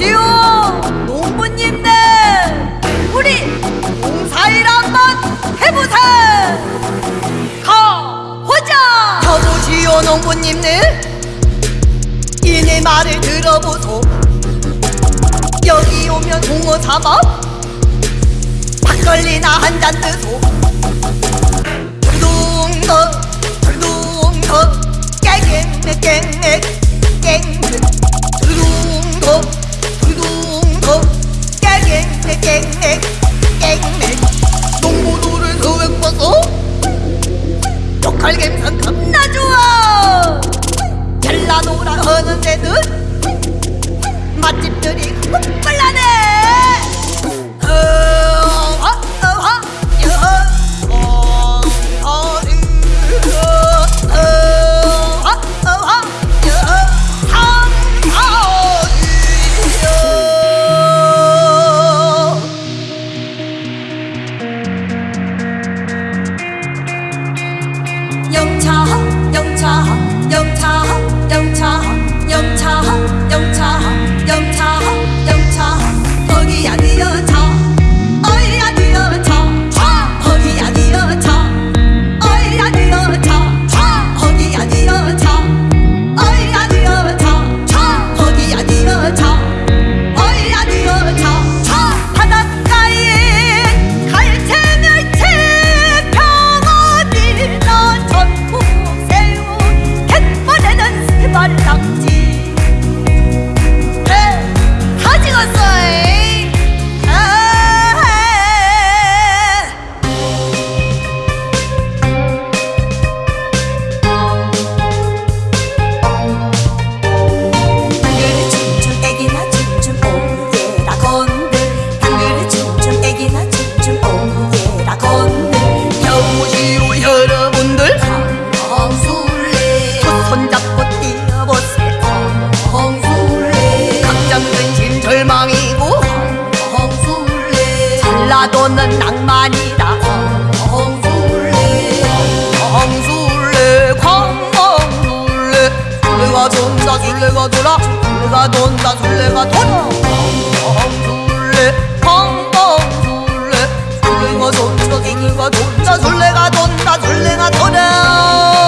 주시오 농부님들 우리 농사일 한번 해보세! 가보자! 저도 주요 농부님들 이네 말을 들어보소. 여기 오면 동어 잡아 막걸리나 한 잔 드소. 둥둥둥 덜동덕 깨갱 깨갱 깨갱 농부들은 소액 봐서 lokal 감성 겁나 격차 도는 낭만이다. 엉술레 엉술레 광엉술레 술레가 돈다 술레가 돌아 술레가 돈다 술레가 돌아 엉술레 광엉술레 술레가 돈다 술레가 돈다 술레가 돈다 술레가 돌아